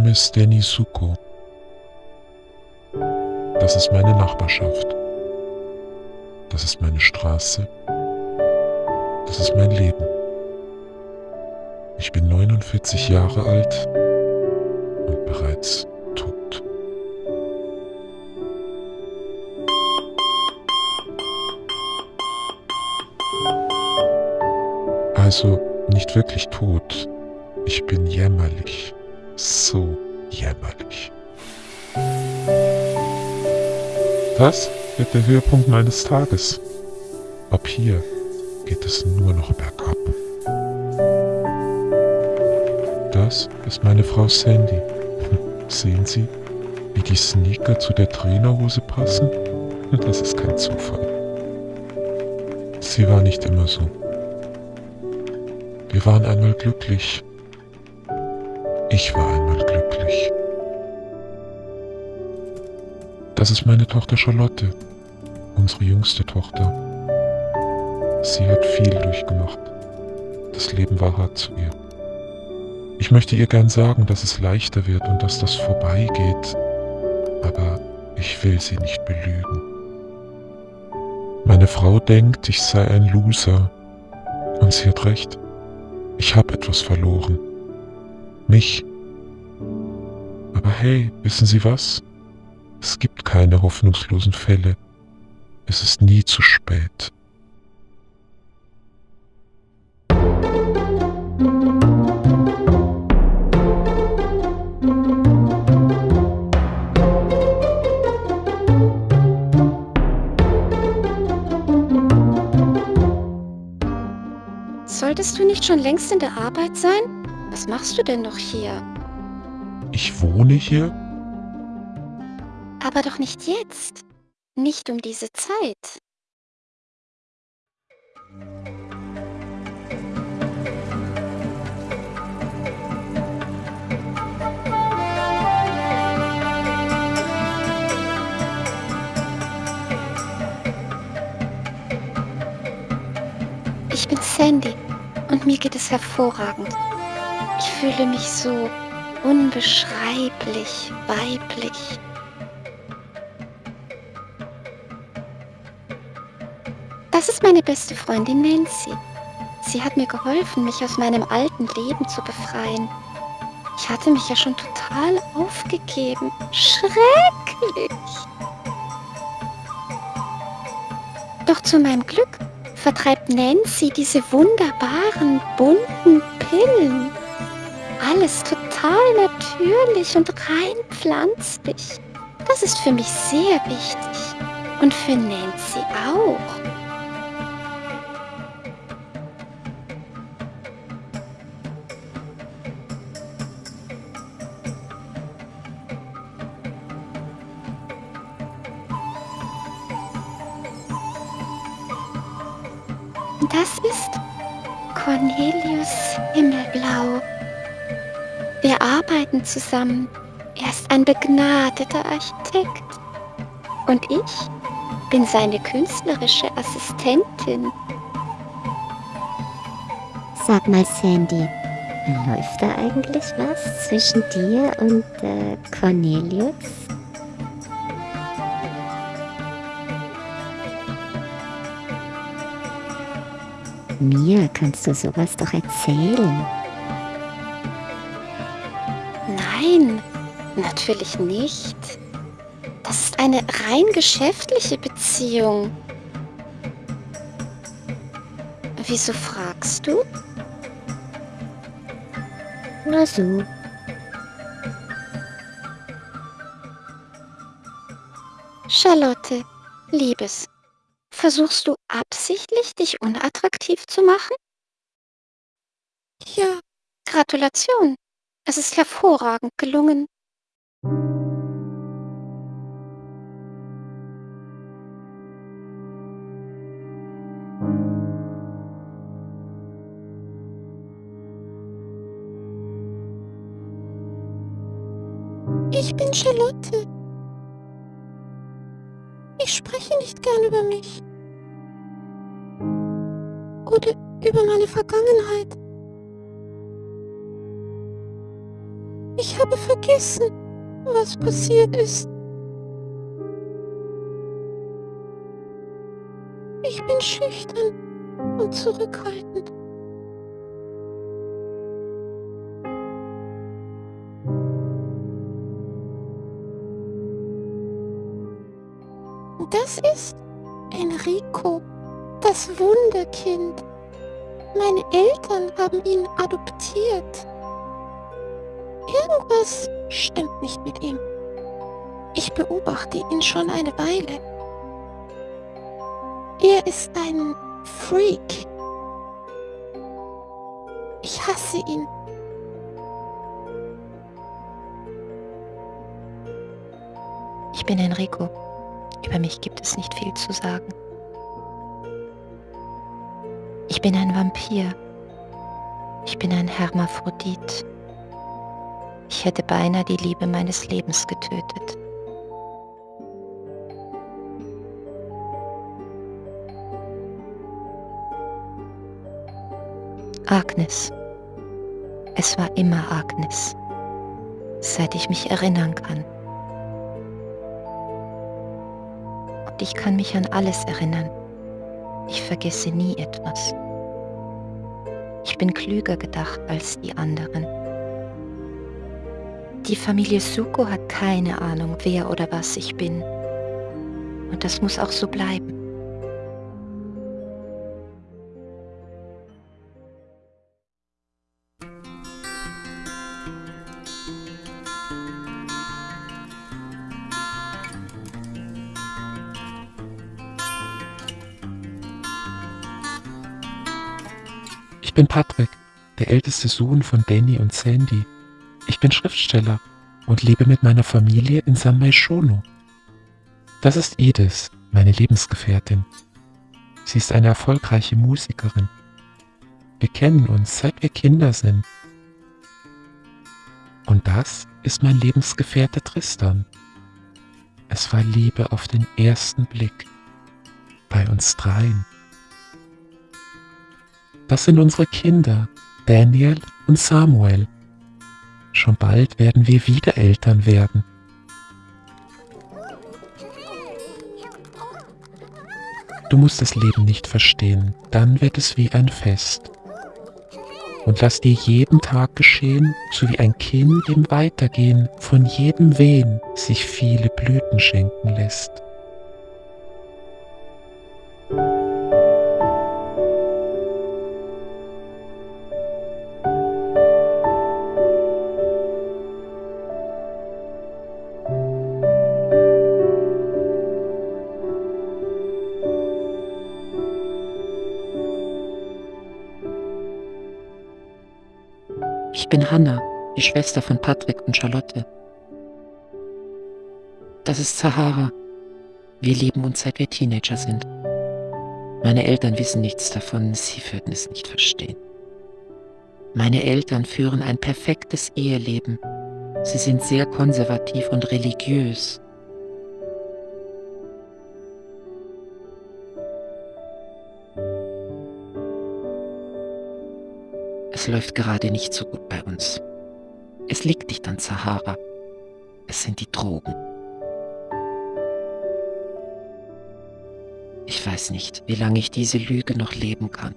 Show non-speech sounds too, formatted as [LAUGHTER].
Name ist Danny Suko. Das ist meine Nachbarschaft. Das ist meine Straße. Das ist mein Leben. Ich bin 49 Jahre alt und bereits tot. Also nicht wirklich tot. Ich bin jämmerlich. So jämmerlich. Das wird der Höhepunkt meines Tages. Ab hier geht es nur noch bergab. Das ist meine Frau Sandy. [LAUGHS] Sehen Sie, wie die Sneaker zu der Trainerhose passen? [LAUGHS] Das ist kein Zufall. Sie war nicht immer so. Wir waren einmal glücklich. Ich war einmal glücklich. Das ist meine Tochter Charlotte, unsere jüngste Tochter. Sie hat viel durchgemacht. Das Leben war hart zu ihr. Ich möchte ihr gern sagen, dass es leichter wird und dass das vorbeigeht, aber ich will sie nicht belügen. Meine Frau denkt, ich sei ein Loser. Und sie hat recht. Ich habe etwas verloren. Mich. Aber hey, wissen Sie was? Es gibt keine hoffnungslosen Fälle. Es ist nie zu spät. Solltest du nicht schon längst in der Arbeit sein? Was machst du denn noch hier? Ich wohne hier? Aber doch nicht jetzt. Nicht um diese Zeit. Ich bin Sandy und mir geht es hervorragend. Ich fühle mich so unbeschreiblich weiblich. Das ist meine beste Freundin Nancy. Sie hat mir geholfen, mich aus meinem alten Leben zu befreien. Ich hatte mich ja schon total aufgegeben. Schrecklich! Doch zu meinem Glück vertreibt Nancy diese wunderbaren, bunten Pillen. Alles total natürlich und rein pflanzlich. Das ist für mich sehr wichtig. Und für Nancy auch. Das ist Cornelius Himmelblau. Wir arbeiten zusammen. Er ist ein begnadeter Architekt. Und ich bin seine künstlerische Assistentin. Sag mal, Sandy, läuft da eigentlich was zwischen dir und äh, Cornelius? Mir kannst du sowas doch erzählen. Nein, natürlich nicht. Das ist eine rein geschäftliche Beziehung. Wieso fragst du? Nur so. Charlotte, Liebes, versuchst du absichtlich, dich unattraktiv zu machen? Ja, Gratulation. Es ist hervorragend gelungen. Ich bin Charlotte. Ich spreche nicht gern über mich. Oder über meine Vergangenheit. Ich habe vergessen, was passiert ist. Ich bin schüchtern und zurückhaltend. Das ist Enrico, das Wunderkind. Meine Eltern haben ihn adoptiert. Irgendwas stimmt nicht mit ihm. Ich beobachte ihn schon eine Weile. Er ist ein Freak. Ich hasse ihn. Ich bin Enrico. Über mich gibt es nicht viel zu sagen. Ich bin ein Vampir. Ich bin ein Hermaphrodit. Ich hätte beinahe die Liebe meines Lebens getötet. Agnes. Es war immer Agnes, seit ich mich erinnern kann. Und ich kann mich an alles erinnern. Ich vergesse nie etwas. Ich bin klüger gedacht als die anderen. Die Familie Suko hat keine Ahnung, wer oder was ich bin. Und das muss auch so bleiben. Ich bin Patrick, der älteste Sohn von Danny und Sandy. Ich bin Schriftsteller und lebe mit meiner Familie in San Maishono. Das ist Edith, meine Lebensgefährtin. Sie ist eine erfolgreiche Musikerin. Wir kennen uns, seit wir Kinder sind. Und das ist mein Lebensgefährte Tristan. Es war Liebe auf den ersten Blick. Bei uns dreien. Das sind unsere Kinder, Daniel und Samuel. Schon bald werden wir wieder Eltern werden. Du musst das Leben nicht verstehen, dann wird es wie ein Fest. Und lass dir jeden Tag geschehen, so wie ein Kind im Weitergehen von jedem Wehen sich viele Blüten schenken lässt. Ich bin Hannah, die Schwester von Patrick und Charlotte. Das ist Sahara. Wir lieben uns seit wir Teenager sind. Meine Eltern wissen nichts davon, sie würden es nicht verstehen. Meine Eltern führen ein perfektes Eheleben. Sie sind sehr konservativ und religiös. Es läuft gerade nicht so gut bei uns. Es liegt nicht an Sahara. Es sind die Drogen. Ich weiß nicht, wie lange ich diese Lüge noch leben kann.